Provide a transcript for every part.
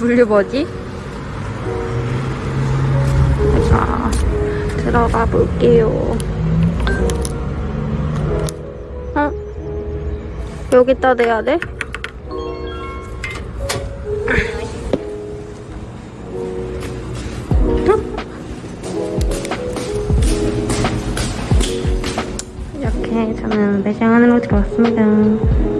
분류 뭐지? 자, 들어가 볼게요. 어? 여기다 대야 돼? 이렇게 저는 매장 안으로 들어왔습니다.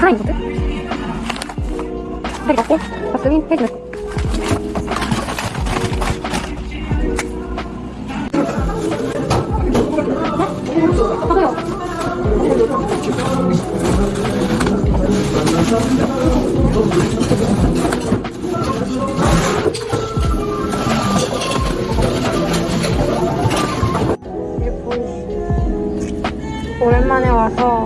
플라잉보드? 허리 잡고 박스윙 페이지 오랜만에 와서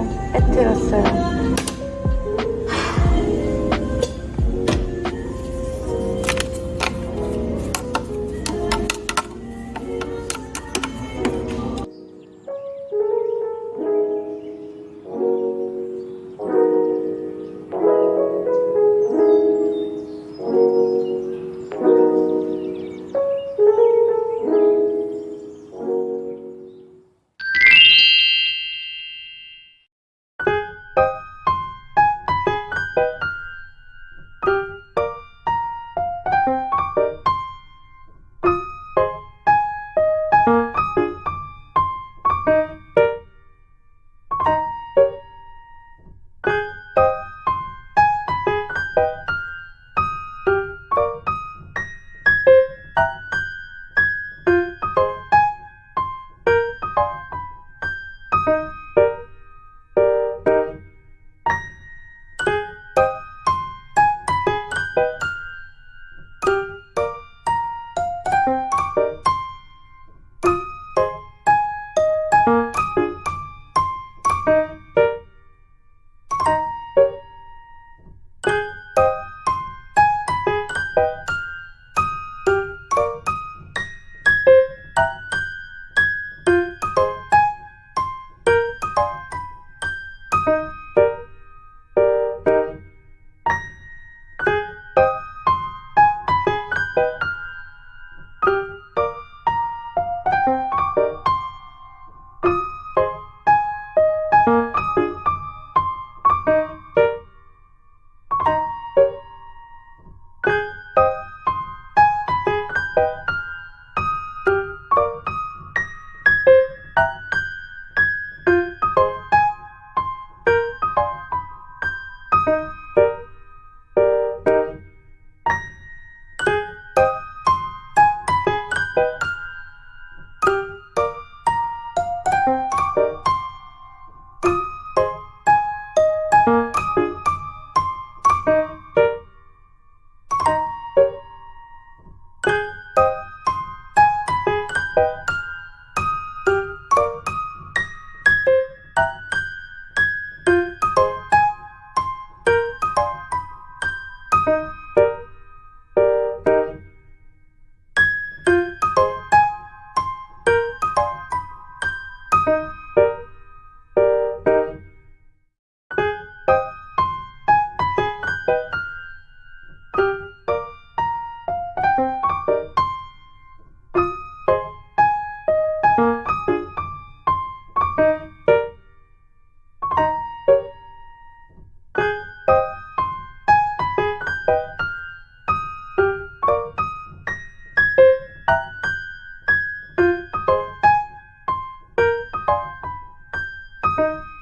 Bye.